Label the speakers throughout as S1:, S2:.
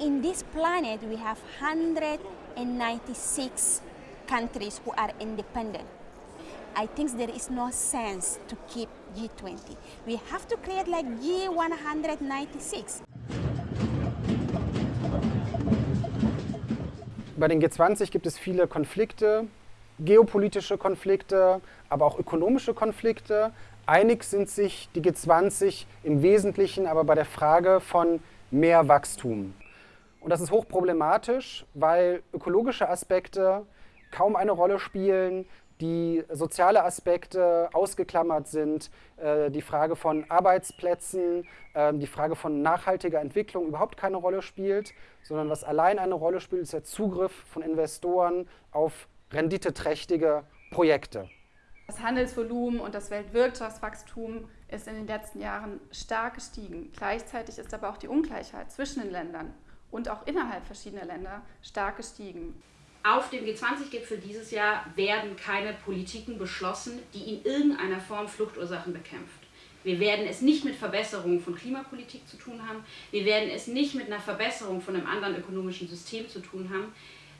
S1: in this planet we have 196 countries who are independent. I think there is no sense to keep G20. We have to create like G196.
S2: Bei den G20 gibt es viele Konflikte, geopolitische Konflikte, aber auch ökonomische Konflikte. Einig sind sich die G20 im Wesentlichen aber bei der Frage von mehr Wachstum. Und das ist hochproblematisch, weil ökologische Aspekte kaum eine Rolle spielen, die soziale Aspekte ausgeklammert sind, äh, die Frage von Arbeitsplätzen, äh, die Frage von nachhaltiger Entwicklung überhaupt keine Rolle spielt, sondern was allein eine Rolle spielt, ist der Zugriff von Investoren auf renditeträchtige Projekte.
S3: Das Handelsvolumen und das Weltwirtschaftswachstum ist in den letzten Jahren stark gestiegen. Gleichzeitig ist aber auch die Ungleichheit zwischen den Ländern und auch innerhalb verschiedener Länder stark gestiegen.
S4: Auf dem G20-Gipfel dieses Jahr werden keine Politiken beschlossen, die in irgendeiner Form Fluchtursachen bekämpft. Wir werden es nicht mit Verbesserungen von Klimapolitik zu tun haben. Wir werden es nicht mit einer Verbesserung von einem anderen ökonomischen System zu tun haben.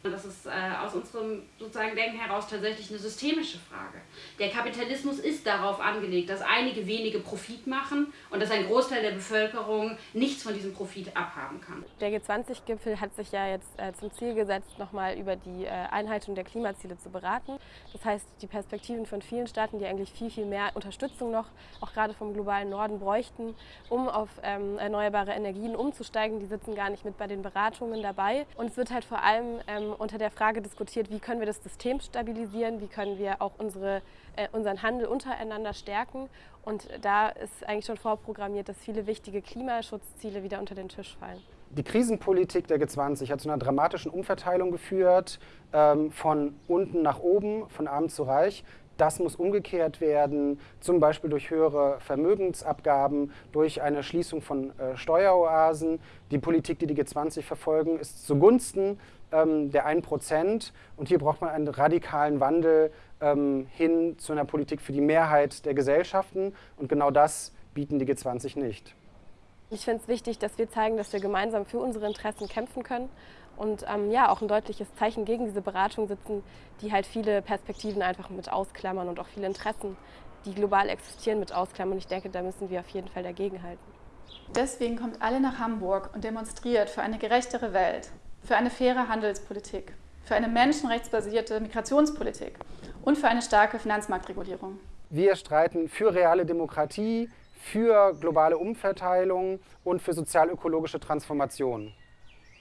S4: Das ist äh, aus unserem sozusagen Denken heraus tatsächlich eine systemische Frage. Der Kapitalismus ist darauf angelegt, dass einige wenige Profit machen und dass ein Großteil der Bevölkerung nichts von diesem Profit abhaben kann.
S5: Der G20-Gipfel hat sich ja jetzt äh, zum Ziel gesetzt, nochmal über die äh, Einhaltung der Klimaziele zu beraten. Das heißt, die Perspektiven von vielen Staaten, die eigentlich viel, viel mehr Unterstützung noch, auch gerade vom globalen Norden, bräuchten, um auf ähm, erneuerbare Energien umzusteigen, die sitzen gar nicht mit bei den Beratungen dabei. Und es wird halt vor allem ähm, unter der Frage diskutiert, wie können wir das System stabilisieren, wie können wir auch unsere, unseren Handel untereinander stärken. Und da ist eigentlich schon vorprogrammiert, dass viele wichtige Klimaschutzziele wieder unter den Tisch fallen.
S2: Die Krisenpolitik der G20 hat zu einer dramatischen Umverteilung geführt, ähm, von unten nach oben, von arm zu reich. Das muss umgekehrt werden, zum Beispiel durch höhere Vermögensabgaben, durch eine Schließung von äh, Steueroasen. Die Politik, die die G20 verfolgen, ist zugunsten ähm, der 1%. Und hier braucht man einen radikalen Wandel ähm, hin zu einer Politik für die Mehrheit der Gesellschaften. Und genau das bieten die G20 nicht.
S5: Ich finde es wichtig, dass wir zeigen, dass wir gemeinsam für unsere Interessen kämpfen können und ähm, ja, auch ein deutliches Zeichen gegen diese Beratung sitzen, die halt viele Perspektiven einfach mit ausklammern und auch viele Interessen, die global existieren, mit ausklammern. Und ich denke, da müssen wir auf jeden Fall dagegenhalten.
S3: Deswegen kommt alle nach Hamburg und demonstriert für eine gerechtere Welt, für eine faire Handelspolitik, für eine menschenrechtsbasierte Migrationspolitik und für eine starke Finanzmarktregulierung.
S2: Wir streiten für reale Demokratie, für globale Umverteilung und für sozial-ökologische Transformation.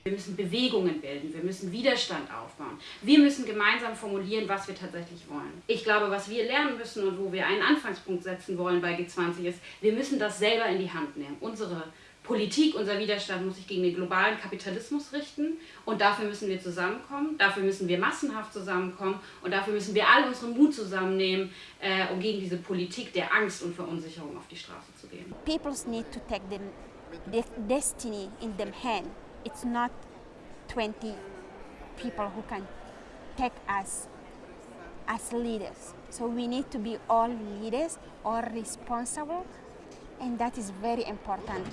S4: Wir müssen Bewegungen bilden, wir müssen Widerstand aufbauen. Wir müssen gemeinsam formulieren, was wir tatsächlich wollen. Ich glaube, was wir lernen müssen und wo wir einen Anfangspunkt setzen wollen bei G20 ist, wir müssen das selber in die Hand nehmen. Unsere Politik, unser Widerstand muss sich gegen den globalen Kapitalismus richten und dafür müssen wir zusammenkommen, dafür müssen wir massenhaft zusammenkommen und dafür müssen wir all unseren Mut zusammennehmen, äh, um gegen diese Politik der Angst und Verunsicherung auf die Straße zu gehen.
S1: People need to take their destiny in them hand. It's not 20 people who can take us as leaders. So we need to be all leaders, all responsible, and that is very important.